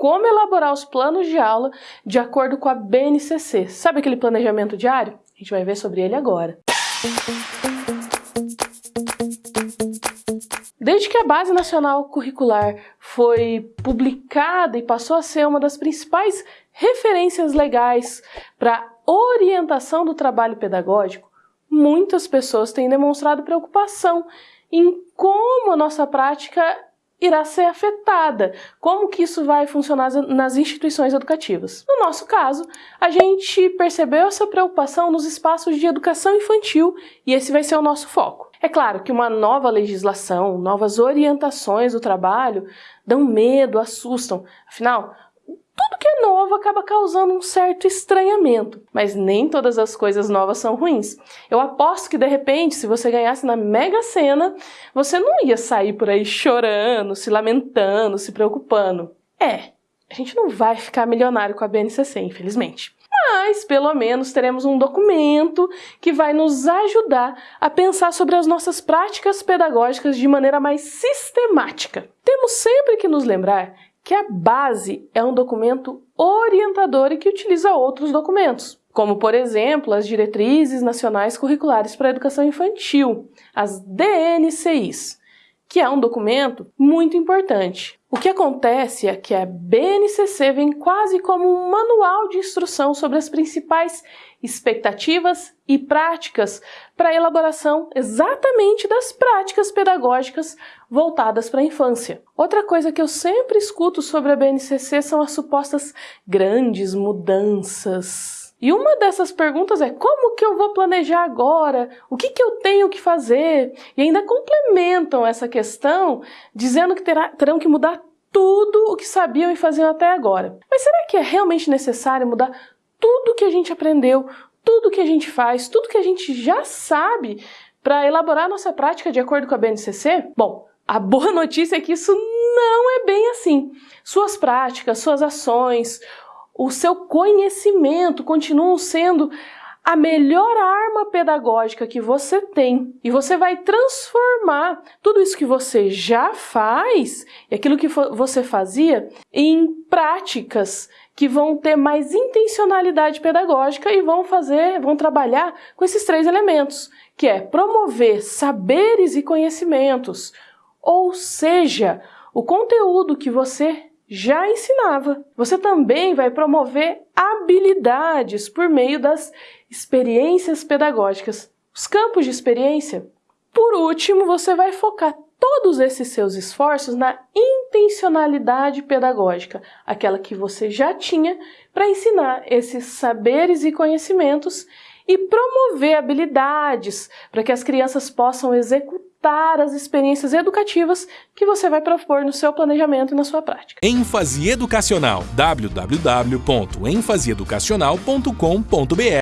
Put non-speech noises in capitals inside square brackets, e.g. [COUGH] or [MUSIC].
como elaborar os planos de aula de acordo com a BNCC. Sabe aquele planejamento diário? A gente vai ver sobre ele agora. Desde que a Base Nacional Curricular foi publicada e passou a ser uma das principais referências legais para orientação do trabalho pedagógico, muitas pessoas têm demonstrado preocupação em como a nossa prática irá ser afetada, como que isso vai funcionar nas instituições educativas. No nosso caso, a gente percebeu essa preocupação nos espaços de educação infantil e esse vai ser o nosso foco. É claro que uma nova legislação, novas orientações do trabalho dão medo, assustam. Afinal, tudo que é novo acaba causando um certo estranhamento, mas nem todas as coisas novas são ruins. Eu aposto que de repente, se você ganhasse na Mega Sena, você não ia sair por aí chorando, se lamentando, se preocupando. É, a gente não vai ficar milionário com a BNCC, infelizmente. Mas, pelo menos, teremos um documento que vai nos ajudar a pensar sobre as nossas práticas pedagógicas de maneira mais sistemática. Temos sempre que nos lembrar que a base é um documento orientador e que utiliza outros documentos, como, por exemplo, as Diretrizes Nacionais Curriculares para a Educação Infantil, as DNCIs, que é um documento muito importante. O que acontece é que a BNCC vem quase como um manual de instrução sobre as principais expectativas e práticas para a elaboração exatamente das práticas pedagógicas voltadas para a infância. Outra coisa que eu sempre escuto sobre a BNCC são as supostas grandes mudanças e uma dessas perguntas é como que eu vou planejar agora? O que, que eu tenho que fazer? E ainda complementam essa questão dizendo que terá, terão que mudar tudo o que sabiam e faziam até agora. Mas será que é realmente necessário mudar tudo que a gente aprendeu, tudo que a gente faz, tudo que a gente já sabe para elaborar nossa prática de acordo com a BNCC? Bom, a boa [LAUGHS] notícia é que isso não é bem assim. Suas práticas, suas ações, o seu conhecimento continuam sendo a melhor arma pedagógica que você tem. E você vai transformar tudo isso que você já faz e aquilo que você fazia em práticas que vão ter mais intencionalidade pedagógica e vão fazer, vão trabalhar com esses três elementos, que é promover saberes e conhecimentos, ou seja, o conteúdo que você já ensinava. Você também vai promover habilidades por meio das experiências pedagógicas, os campos de experiência. Por último, você vai focar todos esses seus esforços na intencionalidade pedagógica, aquela que você já tinha para ensinar esses saberes e conhecimentos e promover habilidades para que as crianças possam executar adaptar as experiências educativas que você vai propor no seu planejamento e na sua prática. ênfase educacional www.enfaseeducacional.com.br